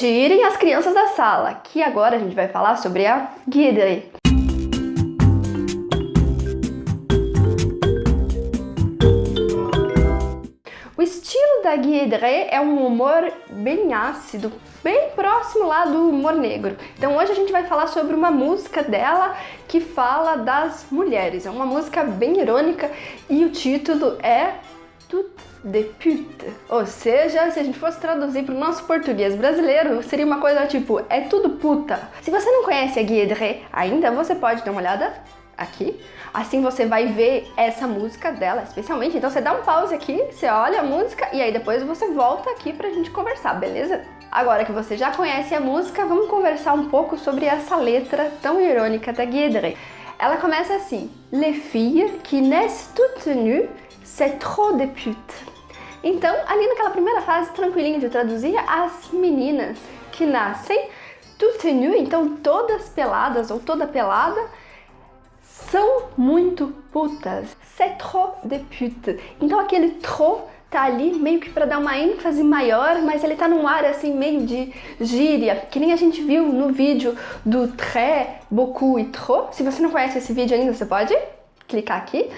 Tirem as crianças da sala, que agora a gente vai falar sobre a guédrée. O estilo da Guédré é um humor bem ácido, bem próximo lá do humor negro. Então hoje a gente vai falar sobre uma música dela que fala das mulheres. É uma música bem irônica e o título é Tout de pute. Ou seja, se a gente fosse traduzir para o nosso português brasileiro, seria uma coisa tipo, é tudo puta. Se você não conhece a Guédré ainda, você pode dar uma olhada aqui. Assim você vai ver essa música dela, especialmente. Então você dá um pause aqui, você olha a música e aí depois você volta aqui pra gente conversar, beleza? Agora que você já conhece a música, vamos conversar um pouco sobre essa letra tão irônica da Guédré. Ela começa assim, Les filles qui naissent toutes nues, c'est trop de pute. Então, ali naquela primeira fase, tranquilinho de traduzir, as meninas que nascem toutes nues, então todas peladas ou toda pelada, são muito putas. C'est trop de pute. Então aquele trop tá ali meio que para dar uma ênfase maior, mas ele tá num ar assim meio de gíria, que nem a gente viu no vídeo do très, beaucoup e trop. Se você não conhece esse vídeo ainda, você pode clicar aqui.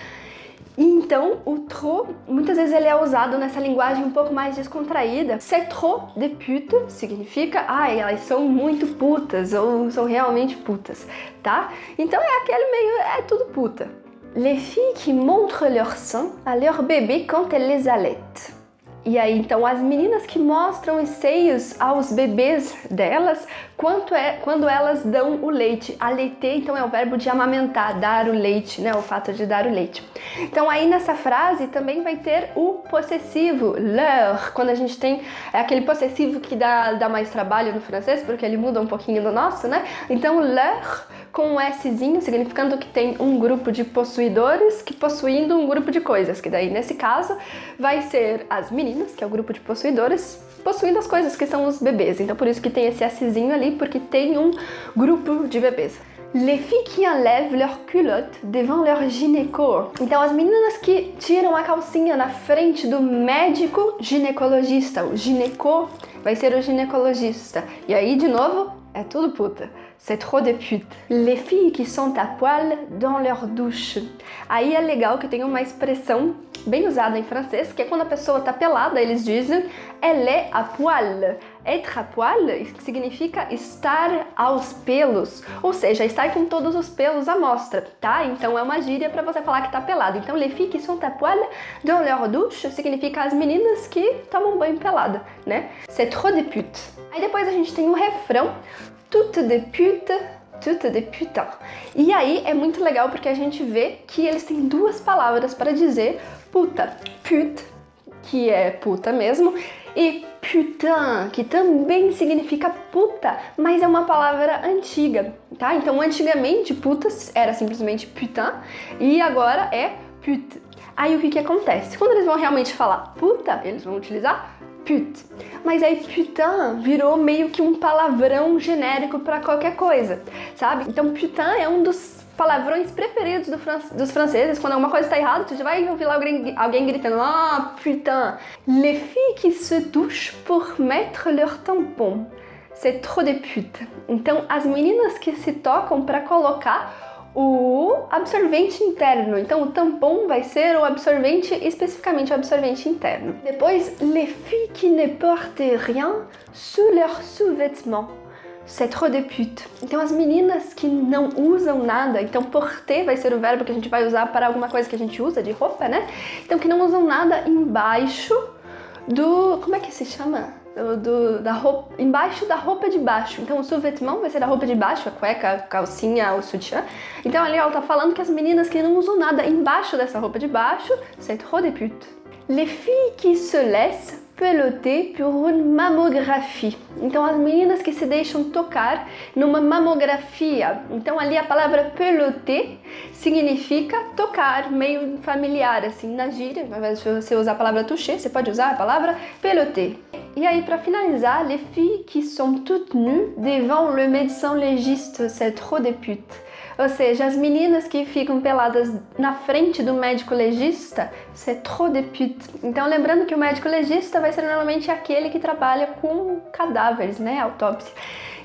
E então o trop, muitas vezes ele é usado nessa linguagem um pouco mais descontraída. C'est trop de pute significa, ai, elas são muito putas ou são realmente putas, tá? Então é aquele meio, é tudo puta. Les filles qui montrent leur sein à leur bébé quand elles les allaitent. E aí, então, as meninas que mostram os seios aos bebês delas quanto é, quando elas dão o leite. Aleiter, então, é o verbo de amamentar, dar o leite, né? O fato de dar o leite. Então, aí nessa frase também vai ter o possessivo, leur, quando a gente tem é aquele possessivo que dá, dá mais trabalho no francês, porque ele muda um pouquinho do nosso, né? Então, leur com um Szinho, significando que tem um grupo de possuidores que possuindo um grupo de coisas, que daí nesse caso vai ser as meninas, que é o grupo de possuidores, possuindo as coisas que são os bebês. Então por isso que tem esse Szinho ali, porque tem um grupo de bebês. Les filles qui enlèvent leur culotte devant leur gynéco. Então as meninas que tiram a calcinha na frente do médico ginecologista. O gineco vai ser o ginecologista. E aí, de novo, é tudo puta. C'est trop de pute. Les filles qui sont à poil dans leur douche. Aí é legal que tem uma expressão bem usada em francês, que é quando a pessoa tá pelada, eles dizem elle est à poil. Être à poil significa estar aos pelos, ou seja, estar com todos os pelos à mostra, tá? Então é uma gíria para você falar que tá pelado. Então, les filles qui sont à poil dans leur douche significa as meninas que tomam banho pelada, né? C'est trop de pute. Aí depois a gente tem o refrão toute de pute, toute de putain. E aí é muito legal porque a gente vê que eles têm duas palavras para dizer puta. Pute, que é puta mesmo, e putain, que também significa puta, mas é uma palavra antiga, tá? Então antigamente putas era simplesmente putain e agora é pute. Aí o que que acontece? Quando eles vão realmente falar puta, eles vão utilizar pute. Mas aí putain virou meio que um palavrão genérico para qualquer coisa, sabe? Então putain é um dos palavrões preferidos do fran dos franceses. Quando alguma coisa está errada, você já vai ouvir lá alguém, alguém gritando Ah, putain! Les filles qui se douchent pour mettre leur tampon. C'est trop de pute. Então, as meninas que se tocam para colocar o absorvente interno. Então, o tampon vai ser o absorvente, especificamente o absorvente interno. Depois, les filles qui ne portent rien sous leur sous-vêtement. C'est trop de pute. Então, as meninas que não usam nada, então porter vai ser o verbo que a gente vai usar para alguma coisa que a gente usa de roupa, né? Então, que não usam nada embaixo do... como é que se chama? Do, do, da roupa, embaixo da roupa de baixo. Então o sous-vêtement vai ser a roupa de baixo, a cueca, a calcinha, o sutiã. Então ali ela tá falando que as meninas que não usam nada embaixo dessa roupa de baixo, c'est trop de pute. Les filles qui se laissent peloter pour une mammographie. Então as meninas que se deixam tocar numa mamografia. Então ali a palavra peloter significa tocar, meio familiar assim na gíria. Invés de você usar a palavra toucher, você pode usar a palavra peloter. E aí, para finalizar, les filles qui sont toutes nues devant le médecin légiste, c'est trop de pute. Ou seja, as meninas que ficam peladas na frente do médico legista, c'est trop de pute. Então, lembrando que o médico legista vai ser normalmente aquele que trabalha com cadáveres, né, autópsia.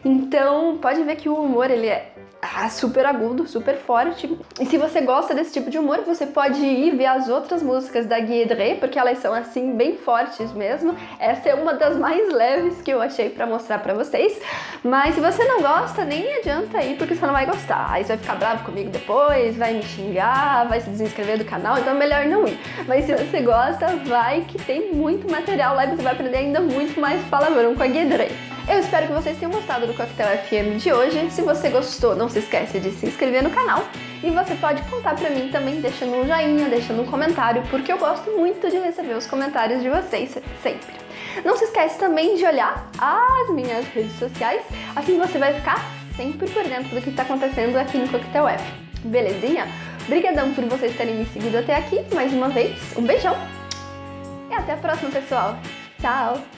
Então, pode ver que o humor ele é ah, super agudo, super forte. E se você gosta desse tipo de humor, você pode ir ver as outras músicas da Guiedré, porque elas são assim bem fortes mesmo. Essa é uma das mais leves que eu achei para mostrar para vocês. Mas se você não gosta, nem adianta ir, porque você não vai gostar. Aí você vai ficar bravo comigo depois, vai me xingar, vai se desinscrever do canal, então é melhor não ir. Mas se você gosta, vai que tem muito material lá e você vai aprender ainda muito mais palavrão com a Guiedré. Eu espero que vocês tenham gostado do Coquetel FM de hoje. Se você gostou, não se esquece de se inscrever no canal. E você pode contar pra mim também deixando um joinha, deixando um comentário, porque eu gosto muito de receber os comentários de vocês sempre. Não se esquece também de olhar as minhas redes sociais, assim você vai ficar sempre por dentro do que está acontecendo aqui no Coquetel F. Belezinha? Obrigadão por vocês terem me seguido até aqui mais uma vez. Um beijão e até a próxima, pessoal. Tchau!